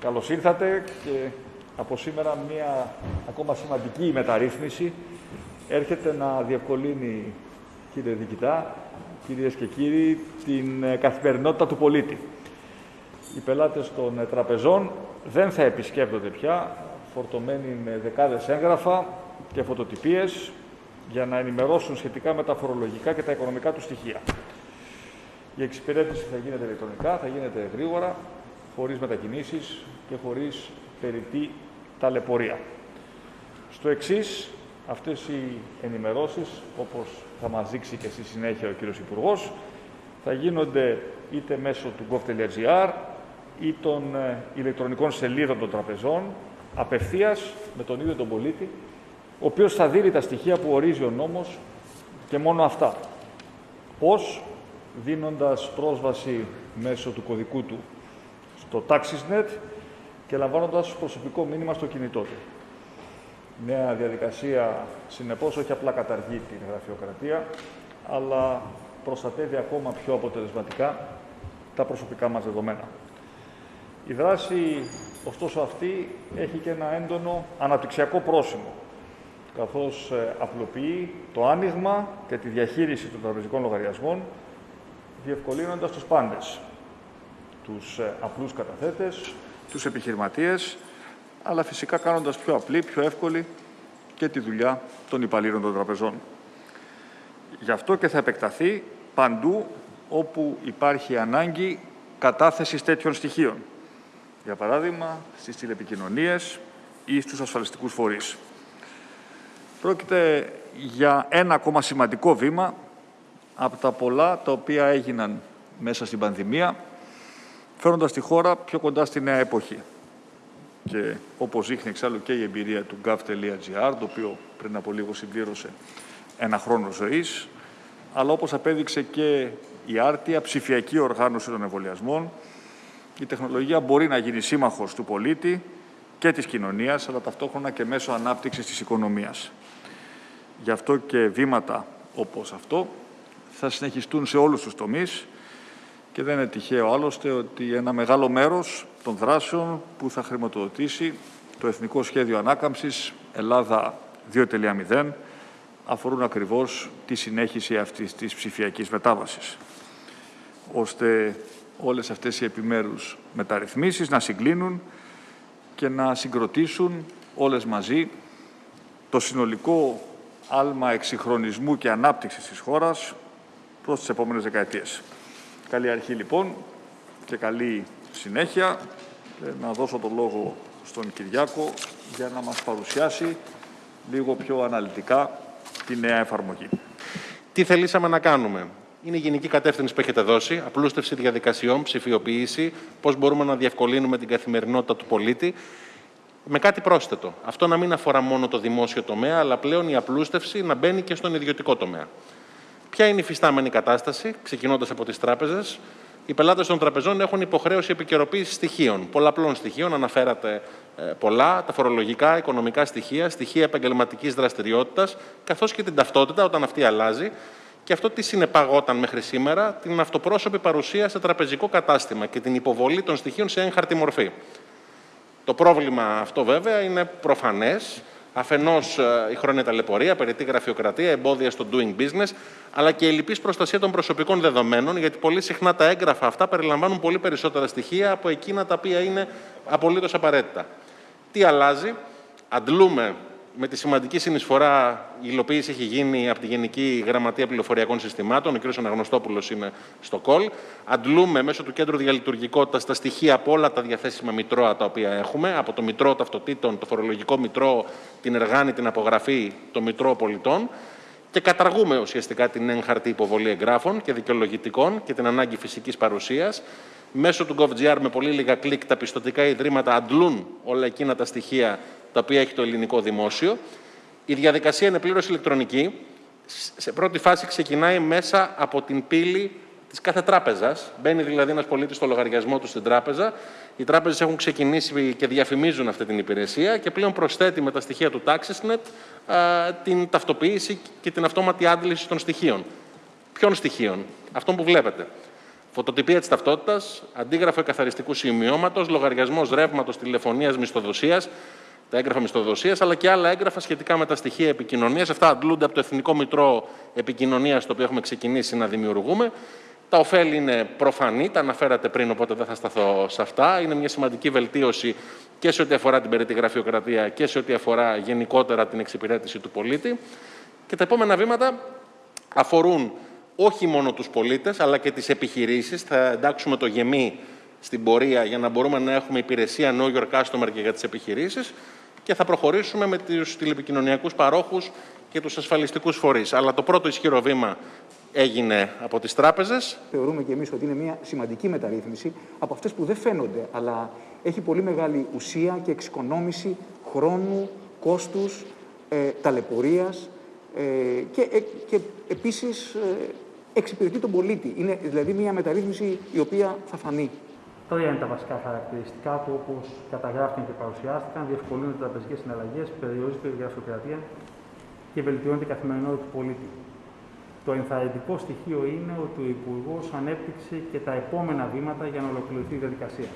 Καλώς ήρθατε και από σήμερα μια ακόμα σημαντική μεταρρύθμιση έρχεται να διευκολύνει, κύριε Δικητά, κυρίες και κύριοι, την ε, καθημερινότητα του πολίτη. Οι πελάτες των ε, τραπεζών δεν θα επισκέπτονται πια φορτωμένοι με δεκάδες έγγραφα και φωτοτυπίες για να ενημερώσουν σχετικά με τα φορολογικά και τα οικονομικά του στοιχεία. Η εξυπηρέτηση θα γίνεται ηλεκτρονικά, θα γίνεται γρήγορα, χωρίς μετακινήσεις και χωρίς περιττή ταλαιπωρία. Στο εξής, αυτές οι ενημερώσεις, όπως θα μας δείξει και στη συνέχεια ο κύριος Υπουργός, θα γίνονται είτε μέσω του gov.gr ή των ε, ηλεκτρονικών σελίδων των τραπεζών, απευθείας με τον ίδιο τον πολίτη, ο οποίος θα δίνει τα στοιχεία που ορίζει ο νόμος και μόνο αυτά. Πώς, δίνοντας πρόσβαση μέσω του κωδικού του στο TaxisNet και λαμβάνοντας προσωπικό μήνυμα στο κινητό του. Νέα διαδικασία, συνεπώς, όχι απλά καταργεί την γραφειοκρατία, αλλά προστατεύει ακόμα πιο αποτελεσματικά τα προσωπικά μας δεδομένα. Η δράση, ωστόσο, αυτή έχει και ένα έντονο αναπτυξιακό πρόσημο, καθώς ε, απλοποιεί το άνοιγμα και τη διαχείριση των τραπεζικών λογαριασμών, διευκολύνοντας τους πάντες, τους ε, απλούς καταθέτες, τους επιχειρηματίες, αλλά φυσικά κάνοντας πιο απλή, πιο εύκολη και τη δουλειά των υπαλλήλων των τραπεζών. Γι' αυτό και θα επεκταθεί παντού όπου υπάρχει ανάγκη κατάθεσης τέτοιων στοιχείων. Για παράδειγμα, στις τηλεπικοινωνίες ή στους ασφαλιστικούς φορείς. Πρόκειται για ένα ακόμα σημαντικό βήμα από τα πολλά τα οποία έγιναν μέσα στην πανδημία φέροντας τη χώρα πιο κοντά στη νέα εποχή. Και όπως δείχνει εξάλλου και η εμπειρία του gov.gr, το οποίο πριν από λίγο συμπλήρωσε ένα χρόνο ζωής, αλλά όπως απέδειξε και η άρτια ψηφιακή οργάνωση των εμβολιασμών, η τεχνολογία μπορεί να γίνει σύμμαχος του πολίτη και της κοινωνίας, αλλά ταυτόχρονα και μέσω ανάπτυξης της οικονομίας. Γι' αυτό και βήματα όπως αυτό θα συνεχιστούν σε όλους τους τομείς, και δεν είναι τυχαίο άλλωστε ότι ένα μεγάλο μέρος των δράσεων που θα χρηματοδοτήσει το Εθνικό Σχέδιο Ανάκαμψης Ελλάδα 2.0 αφορούν ακριβώς τη συνέχιση αυτής της ψηφιακής μετάβασης, ώστε όλες αυτές οι επιμέρους μεταρρυθμίσεις να συγκλίνουν και να συγκροτήσουν όλες μαζί το συνολικό άλμα εξυγχρονισμού και ανάπτυξης της χώρας προς τις επόμενες δεκαετίες. Καλή αρχή λοιπόν και καλή συνέχεια. Να δώσω το λόγο στον Κυριάκο για να μας παρουσιάσει λίγο πιο αναλυτικά τη νέα εφαρμογή. Τι θελήσαμε να κάνουμε; Είναι η γενική κατεύθυνση που έχετε δώσει, απλούστευση διαδικασιών, ψηφιοποίηση, πώς μπορούμε να διευκολύνουμε την καθημερινότητα του πολίτη. Με κάτι πρόσθετο. Αυτό να μην αφορά μόνο το δημόσιο τομέα, αλλά πλέον η απλούστευση να μπαίνει και στον ιδιωτικό τομέα. Ποια είναι η φυστάμενη κατάσταση, ξεκινώντας από τις τράπεζες; Οι πελάτες των τραπεζών έχουν υποχρέωση επικαιροποίησης στοιχείων, πολλαπλών στοιχείων. Αναφέρατε ε, πολλά, τα φορολογικά, οικονομικά στοιχεία, στοιχεία επαγγελματικής δραστηριότητας, καθώς και την ταυτότητα όταν αυτή αλλάζει. Και αυτό τι συνεπαγόταν μέχρι σήμερα, την αυτοπρόσωπη παρουσία σε τραπεζικό κατάστημα και την υποβολή των στοιχείων σε έγχαρτη μορφή. Το πρόβλημα αυτό βέβαια είναι προφανές Αφενός ε, η χρόνια ταλαιπωρία, περιττή γραφειοκρατία, εμπόδια στο doing business, αλλά και η λυπής προστασία των προσωπικών δεδομένων, γιατί πολύ συχνά τα έγγραφα αυτά περιλαμβάνουν πολύ περισσότερα στοιχεία από εκείνα τα οποία είναι απολύτως απαραίτητα. Τι αλλάζει, αντλούμε με τη σημαντική συνεισφορά, η υλοποίηση έχει γίνει από τη Γενική Γραμματεία Πληροφοριακών Συστημάτων, ο κ. Αναγνωστόπουλος είναι στο κολ. Αντλούμε μέσω του Κέντρου Διαλειτουργικότητας τα στοιχεία από όλα τα διαθέσιμα μητρώα τα οποία έχουμε, από το Μητρό Ταυτοτήτων, το Φορολογικό Μητρό, την Εργάνη, την Απογραφή, το Μητρό Πολιτών και καταργούμε ουσιαστικά την έγχαρτη υποβολή εγγράφων και δικαιολογητικών και την ανάγκη φυσικής παρουσίας. Μέσω του GovGR με πολύ λίγα κλικ τα πιστοτικά ιδρύματα αντλούν όλα εκείνα τα στοιχεία τα οποία έχει το ελληνικό δημόσιο. Η διαδικασία είναι πλήρως ηλεκτρονική. Σε πρώτη φάση ξεκινάει μέσα από την πύλη της κάθε τράπεζας. Μπαίνει δηλαδή ένας πολίτης στο λογαριασμό του στην τράπεζα. Οι τράπεζες έχουν ξεκινήσει και διαφημίζουν αυτή την υπηρεσία και πλέον προσθέτει με τα στοιχεία του TaxisNet την ταυτοποίηση και την αυτόματη άντληση των στοιχείων. Ποιων στοιχείων, αυτών που βλέπετε. Φωτοτυπία της ταυτότητας, αντίγραφο εκαθαριστικού σημειώματος, λογαριασμός ρεύματος, τηλεφωνίας, μισθοδοσίας, τα έγγραφα μισθοδοσίας, αλλά και άλλα έγγραφα σχετικά με τα στοιχεία επικοινωνίας. Αυτά αντλούνται από το Εθνικό Μητρό Επικοινωνίας, το οποίο έχουμε ξεκινήσει να δημιουργούμε. Τα ωφέλη είναι προφανή, τα αναφέρατε πριν, οπότε δεν θα σταθώ σε αυτά. Είναι μια σημαντική βελτίωση και σε ό,τι αφορά την περίτη γραφειοκρατία και σε ό,τι αφορά γενικότερα την εξυπηρέτηση του πολίτη. Και τα επόμενα βήματα αφορούν όχι μόνο τους πολίτες, αλλά και τις επιχειρήσεις. Θα εντάξουμε το γεμί στην πορεία για να μπορούμε να έχουμε υπηρεσία Know Your Customer και για τις επιχειρήσεις και θα προχωρήσουμε με τους τηλεπικοινωνιακούς παρόχους και τους ασφαλιστικούς φορείς. Αλλά το πρώτο ισχυρό βήμα έγινε από τις τράπεζες. Θεωρούμε και εμείς ότι είναι μια σημαντική μεταρρύθμιση από αυτές που δεν φαίνονται, αλλά έχει πολύ μεγάλη ουσία και εξοικονόμηση χρόνου, κόστους, ε, ταλαιπωρίας ε, και, ε, και επίσης ε, εξυπηρετεί τον πολίτη. Είναι δηλαδή μια μεταρρύθμιση η οποία θα φανεί. Τρία είναι τα βασικά χαρακτηριστικά του, όπως καταγράφηκαν και παρουσιάστηκαν. Διευκολύνονται οι τραπεζικές συναλλαγές, περιορίζεται η γραφειοκρατία και βελτιώνεται η καθημερινότητα του πολίτη. Το ενθαρρυντικό στοιχείο είναι ότι ο Υπουργός ανέπτυξε και τα επόμενα βήματα για να ολοκληρωθεί η διαδικασία.